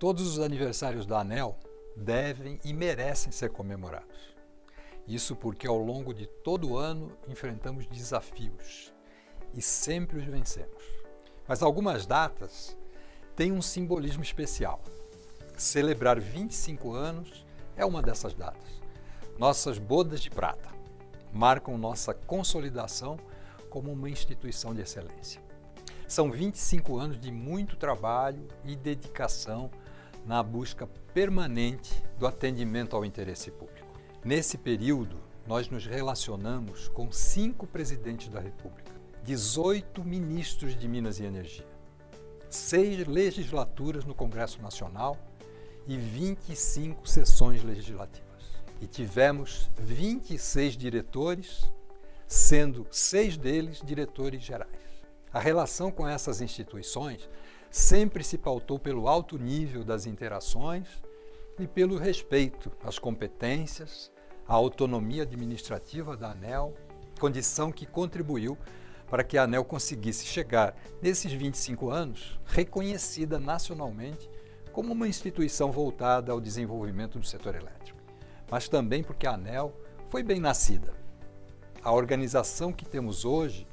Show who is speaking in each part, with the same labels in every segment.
Speaker 1: Todos os aniversários da ANEL devem e merecem ser comemorados. Isso porque ao longo de todo o ano enfrentamos desafios e sempre os vencemos. Mas algumas datas têm um simbolismo especial. Celebrar 25 anos é uma dessas datas. Nossas bodas de prata marcam nossa consolidação como uma instituição de excelência. São 25 anos de muito trabalho e dedicação na busca permanente do atendimento ao interesse público. Nesse período, nós nos relacionamos com cinco presidentes da República, 18 ministros de Minas e Energia, seis legislaturas no Congresso Nacional e 25 sessões legislativas. E tivemos 26 diretores, sendo seis deles diretores gerais. A relação com essas instituições sempre se pautou pelo alto nível das interações e pelo respeito às competências, à autonomia administrativa da ANEL, condição que contribuiu para que a ANEL conseguisse chegar, nesses 25 anos, reconhecida nacionalmente como uma instituição voltada ao desenvolvimento do setor elétrico. Mas também porque a ANEL foi bem nascida. A organização que temos hoje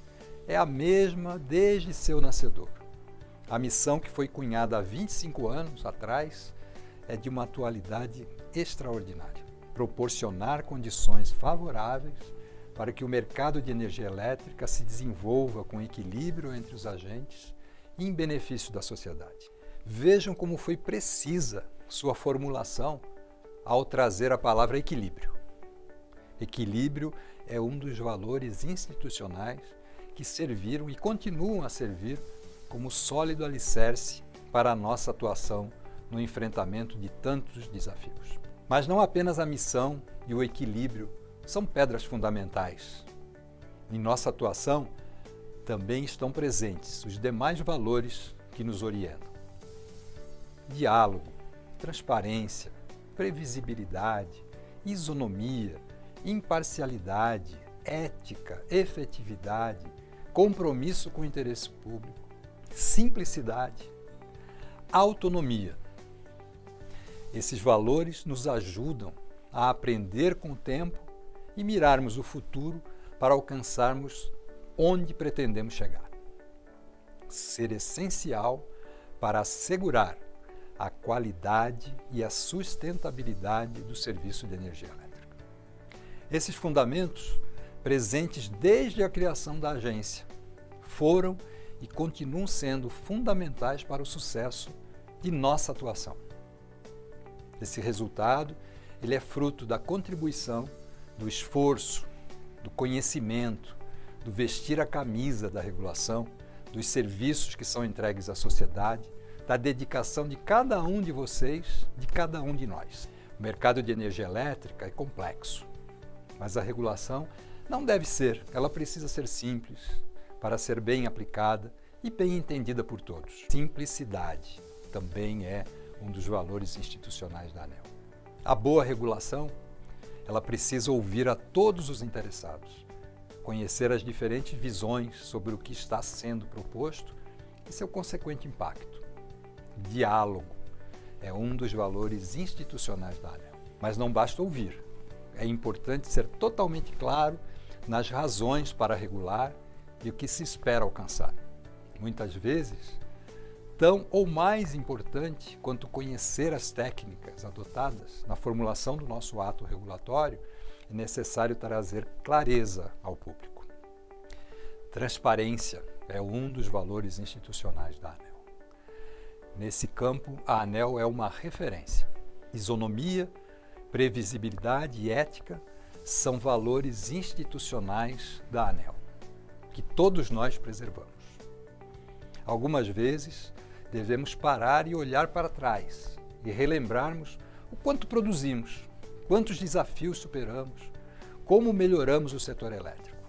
Speaker 1: é a mesma desde seu nascedor. A missão que foi cunhada há 25 anos atrás é de uma atualidade extraordinária. Proporcionar condições favoráveis para que o mercado de energia elétrica se desenvolva com equilíbrio entre os agentes e em benefício da sociedade. Vejam como foi precisa sua formulação ao trazer a palavra equilíbrio. Equilíbrio é um dos valores institucionais que serviram e continuam a servir como sólido alicerce para a nossa atuação no enfrentamento de tantos desafios. Mas não apenas a missão e o equilíbrio são pedras fundamentais. Em nossa atuação também estão presentes os demais valores que nos orientam. Diálogo, transparência, previsibilidade, isonomia, imparcialidade, ética, efetividade, compromisso com o interesse público, simplicidade, autonomia. Esses valores nos ajudam a aprender com o tempo e mirarmos o futuro para alcançarmos onde pretendemos chegar. Ser essencial para assegurar a qualidade e a sustentabilidade do serviço de energia elétrica. Esses fundamentos, presentes desde a criação da agência, foram e continuam sendo fundamentais para o sucesso de nossa atuação. Esse resultado ele é fruto da contribuição, do esforço, do conhecimento, do vestir a camisa da regulação, dos serviços que são entregues à sociedade, da dedicação de cada um de vocês, de cada um de nós. O mercado de energia elétrica é complexo, mas a regulação não deve ser, ela precisa ser simples, para ser bem aplicada e bem entendida por todos. Simplicidade também é um dos valores institucionais da ANEL. A boa regulação, ela precisa ouvir a todos os interessados, conhecer as diferentes visões sobre o que está sendo proposto e seu consequente impacto. Diálogo é um dos valores institucionais da ANEL. Mas não basta ouvir. É importante ser totalmente claro nas razões para regular e o que se espera alcançar. Muitas vezes, tão ou mais importante quanto conhecer as técnicas adotadas na formulação do nosso ato regulatório, é necessário trazer clareza ao público. Transparência é um dos valores institucionais da ANEL. Nesse campo, a ANEL é uma referência. Isonomia, previsibilidade e ética são valores institucionais da ANEL que todos nós preservamos. Algumas vezes, devemos parar e olhar para trás e relembrarmos o quanto produzimos, quantos desafios superamos, como melhoramos o setor elétrico.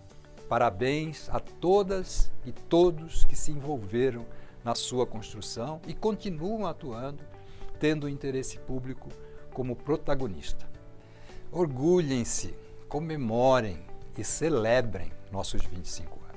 Speaker 1: Parabéns a todas e todos que se envolveram na sua construção e continuam atuando, tendo o interesse público como protagonista. Orgulhem-se, comemorem e celebrem nossos 25 anos.